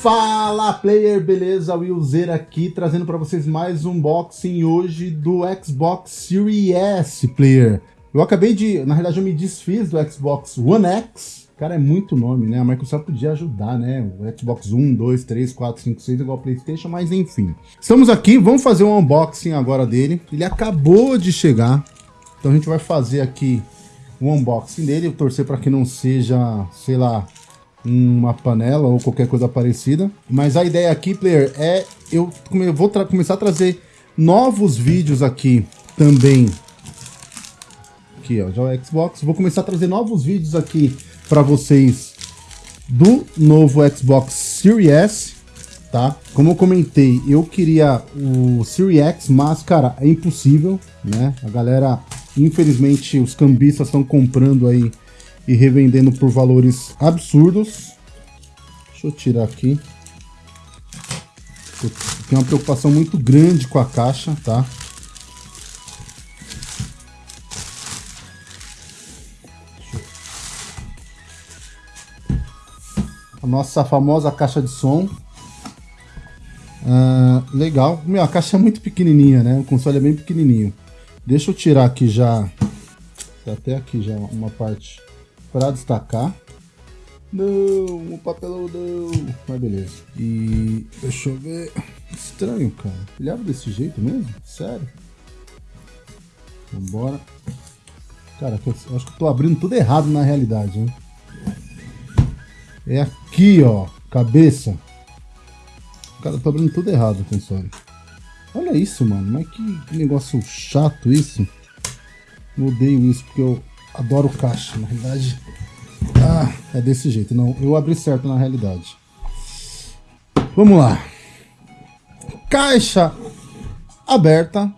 Fala player, beleza? Willzer aqui trazendo para vocês mais um unboxing hoje do Xbox Series S player. Eu acabei de, na realidade eu me desfiz do Xbox One X. Cara, é muito nome, né? A Microsoft podia ajudar, né? O Xbox 1, 2, 3, 4, 5, 6 igual Playstation, mas enfim. Estamos aqui, vamos fazer um unboxing agora dele. Ele acabou de chegar, então a gente vai fazer aqui o unboxing dele. Torcer para que não seja, sei lá, uma panela ou qualquer coisa parecida. Mas a ideia aqui, player, é eu vou começar a trazer novos vídeos aqui também. Aqui, ó, já o Xbox. Vou começar a trazer novos vídeos aqui para vocês do novo Xbox Series S, tá? Como eu comentei, eu queria o Series X, mas, cara, é impossível, né? A galera, infelizmente, os cambistas estão comprando aí e revendendo por valores absurdos. Deixa eu tirar aqui. Eu tenho uma preocupação muito grande com a caixa, tá? A nossa famosa caixa de som. Uh, legal. Meu, a caixa é muito pequenininha, né? O console é bem pequenininho. Deixa eu tirar aqui já... Tá até aqui já uma parte para destacar. Não, o papelão não. Mas beleza. E deixa eu ver. Estranho, cara. Ele abre desse jeito mesmo? Sério? Vambora. Cara, eu acho que eu tô abrindo tudo errado na realidade, hein? É aqui, ó. Cabeça. Cara, eu tô abrindo tudo errado console. Olha isso, mano. Mas que negócio chato isso. Eu odeio isso, porque eu adoro caixa, na realidade. Ah, é desse jeito. Não, eu abri certo na realidade. Vamos lá. Caixa aberta.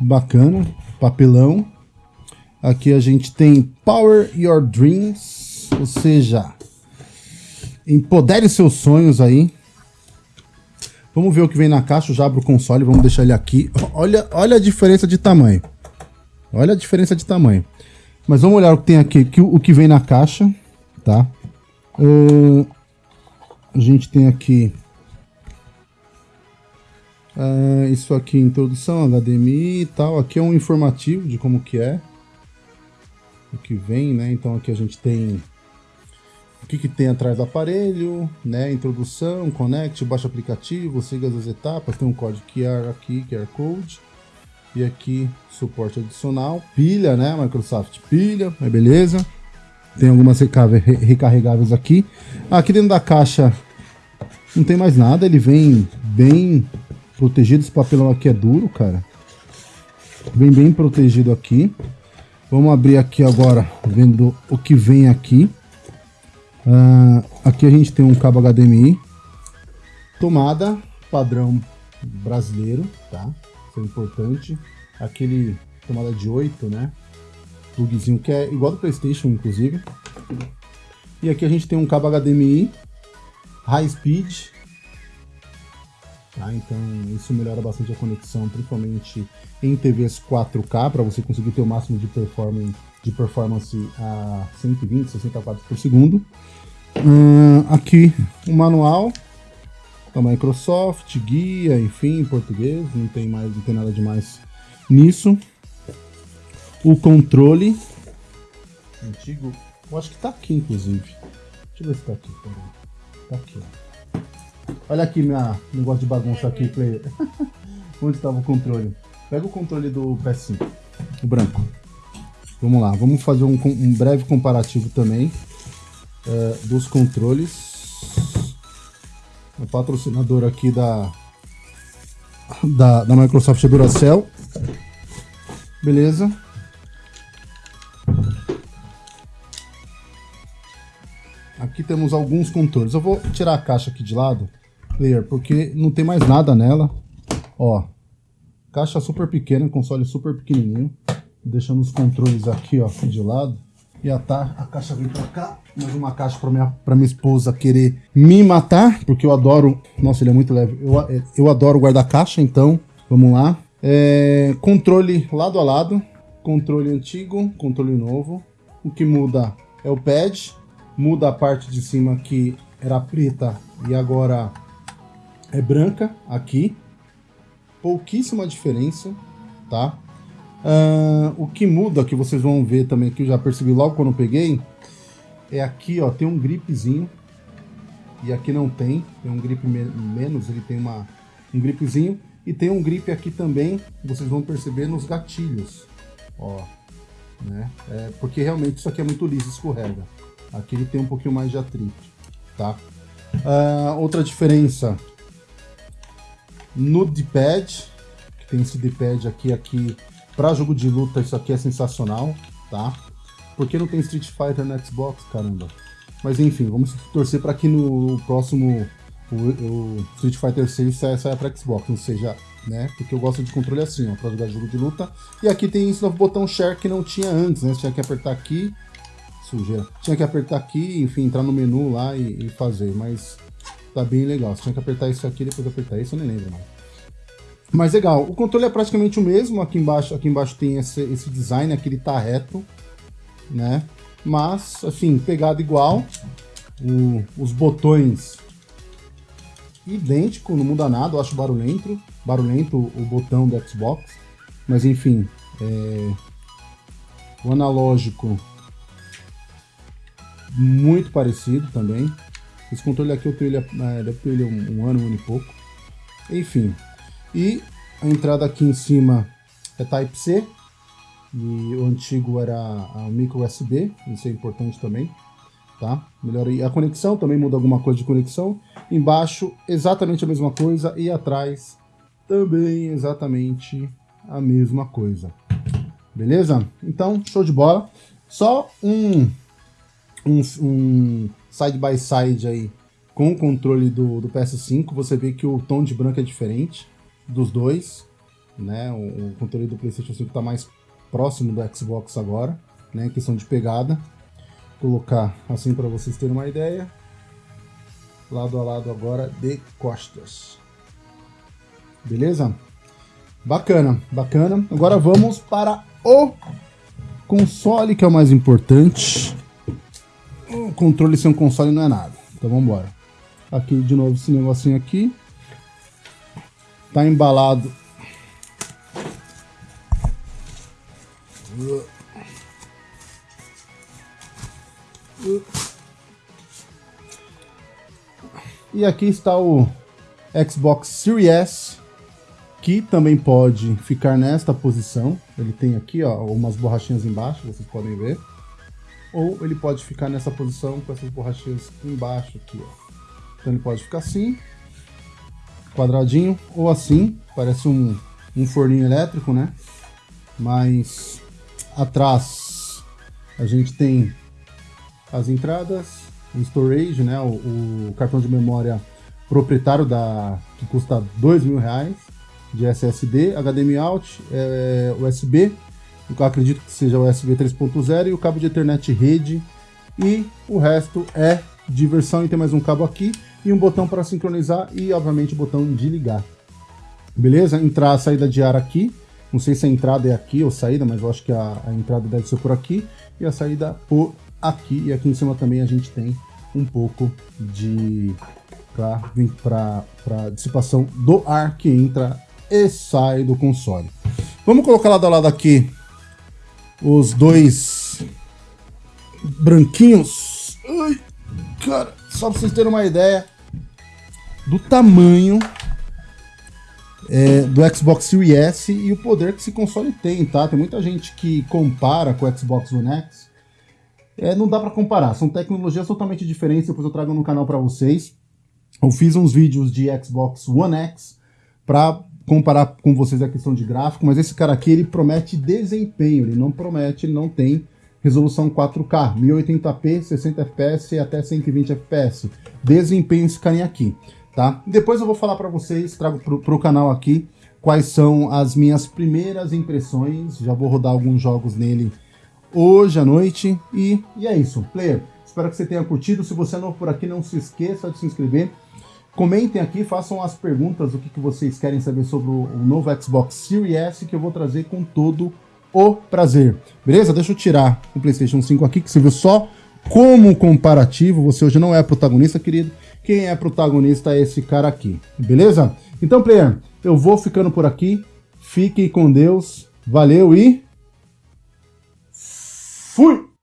Bacana. Papelão. Aqui a gente tem Power Your Dreams. Ou seja, empodere seus sonhos aí. Vamos ver o que vem na caixa. Eu já abro o console. Vamos deixar ele aqui. Olha, olha a diferença de tamanho. Olha a diferença de tamanho. Mas vamos olhar o que tem aqui, que, o que vem na caixa, tá? Uh, a gente tem aqui uh, isso aqui, introdução, HDMI e tal. Aqui é um informativo de como que é. O que vem, né? Então aqui a gente tem o que, que tem atrás do aparelho, né? Introdução, connect, baixa aplicativo, siga as etapas, tem um código QR aqui, QR Code. E aqui, suporte adicional. Pilha, né? Microsoft pilha, é beleza. Tem algumas recarregáveis aqui. Aqui dentro da caixa não tem mais nada. Ele vem bem protegido. Esse papelão aqui é duro, cara. Vem bem protegido aqui. Vamos abrir aqui agora, vendo o que vem aqui. Uh, aqui a gente tem um cabo HDMI. Tomada padrão brasileiro, tá? É importante. Aquele tomada de 8, né? Plugzinho que é igual do Playstation, inclusive. E aqui a gente tem um cabo HDMI High Speed. Tá? Então isso melhora bastante a conexão, principalmente em TVs 4K, para você conseguir ter o máximo de performance, de performance a 120, 60 quadros por segundo. Hum, aqui o manual da Microsoft, guia, enfim, em português, não tem mais, não tem nada demais nisso. O controle antigo, eu acho que tá aqui inclusive. Deixa eu ver se tá aqui, Tá aqui, ó. Olha aqui minha negócio de bagunça aqui, player. Onde estava o controle? Pega o controle do PS5, o branco. Vamos lá, vamos fazer um, um breve comparativo também uh, dos controles o patrocinador aqui da, da, da Microsoft é Duracell. Beleza. Aqui temos alguns controles. Eu vou tirar a caixa aqui de lado, player, porque não tem mais nada nela. Ó, caixa super pequena, console super pequenininho. Deixando os controles aqui, ó, de lado. E a, tá, a caixa vem pra cá. Mais uma caixa pra minha, pra minha esposa querer me matar. Porque eu adoro... Nossa, ele é muito leve. Eu, eu adoro guardar caixa, então... Vamos lá. É, controle lado a lado. Controle antigo, controle novo. O que muda é o pad. Muda a parte de cima que era preta e agora é branca aqui. Pouquíssima diferença, tá? Uh, o que muda, que vocês vão ver também, que eu já percebi logo quando eu peguei, é aqui, ó, tem um gripezinho. E aqui não tem, tem um grip me menos, ele tem uma, um gripezinho. E tem um grip aqui também, vocês vão perceber nos gatilhos, ó. Né? É, porque realmente isso aqui é muito liso, escorrega. Aqui ele tem um pouquinho mais de atrito, tá? Uh, outra diferença no D-pad, que tem esse D-pad aqui, aqui para jogo de luta isso aqui é sensacional, tá? Porque não tem Street Fighter no Xbox, caramba. Mas enfim, vamos torcer para que no próximo o, o, Street Fighter 6 saia, saia para Xbox, não seja, né? Porque eu gosto de controle assim, ó, para jogar jogo de luta. E aqui tem esse novo botão Share que não tinha antes, né? Você tinha que apertar aqui, sujeira. Tinha que apertar aqui, enfim, entrar no menu lá e, e fazer, mas tá bem legal. Você tinha que apertar isso aqui, depois apertar isso, eu nem lembro, não. Mas legal, o controle é praticamente o mesmo, aqui embaixo, aqui embaixo tem esse, esse design, aqui ele tá reto, né? Mas, assim, pegado igual, o, os botões idêntico, não muda nada, eu acho barulhento, barulhento o botão do Xbox, mas enfim, é, o analógico muito parecido também. Esse controle aqui eu tenho ele, é, deve ter ele um, um ano, um ano e pouco. Enfim, e a entrada aqui em cima é Type-C, e o antigo era a micro USB, isso é importante também, tá? Melhor a conexão, também muda alguma coisa de conexão. Embaixo, exatamente a mesma coisa, e atrás, também exatamente a mesma coisa. Beleza? Então, show de bola. Só um, um, um side by side aí com o controle do, do PS5, você vê que o tom de branco é diferente dos dois, né? O, o controle do PlayStation 5 está mais próximo do Xbox agora, né? Em questão de pegada. Colocar assim para vocês terem uma ideia. Lado a lado agora de costas. Beleza? Bacana, bacana. Agora vamos para o console, que é o mais importante. O controle sem um console não é nada. Então vamos embora. Aqui de novo esse negocinho aqui. Tá embalado. E aqui está o Xbox Series S, que também pode ficar nesta posição. Ele tem aqui ó, umas borrachinhas embaixo, vocês podem ver. Ou ele pode ficar nessa posição com essas borrachinhas embaixo aqui. Ó. Então ele pode ficar assim, quadradinho, ou assim, parece um, um forninho elétrico, né? Mas atrás a gente tem as entradas, o storage, né? O, o cartão de memória proprietário da que custa dois mil reais de SSD, HDMI out, é, USB, acredito que seja USB 3.0 e o cabo de Ethernet rede e o resto é diversão e tem mais um cabo aqui e um botão para sincronizar e, obviamente, o botão de ligar. Beleza? Entrar a saída de ar aqui. Não sei se a entrada é aqui ou saída, mas eu acho que a, a entrada deve ser por aqui. E a saída por aqui. E aqui em cima também a gente tem um pouco de para dissipação do ar que entra e sai do console. Vamos colocar lado a lado aqui os dois branquinhos. Ai, cara, só para vocês terem uma ideia, do tamanho é, do Xbox Series S e o poder que esse console tem, tá? Tem muita gente que compara com o Xbox One X. É, não dá para comparar, são tecnologias totalmente diferentes, depois eu trago no canal para vocês. Eu fiz uns vídeos de Xbox One X para comparar com vocês a questão de gráfico, mas esse cara aqui ele promete desempenho, ele não promete, ele não tem resolução 4K, 1080p, 60 fps e até 120 fps. Desempenho carinha aqui tá? Depois eu vou falar para vocês, trago pro, pro canal aqui, quais são as minhas primeiras impressões, já vou rodar alguns jogos nele hoje à noite, e, e é isso, player. Espero que você tenha curtido, se você é novo por aqui, não se esqueça de se inscrever, Comentem aqui, façam as perguntas, o que, que vocês querem saber sobre o, o novo Xbox Series S, que eu vou trazer com todo o prazer. Beleza? Deixa eu tirar o PlayStation 5 aqui, que você viu só como comparativo, você hoje não é protagonista, querido. Quem é protagonista é esse cara aqui, beleza? Então, player, eu vou ficando por aqui. Fiquem com Deus. Valeu e... Fui!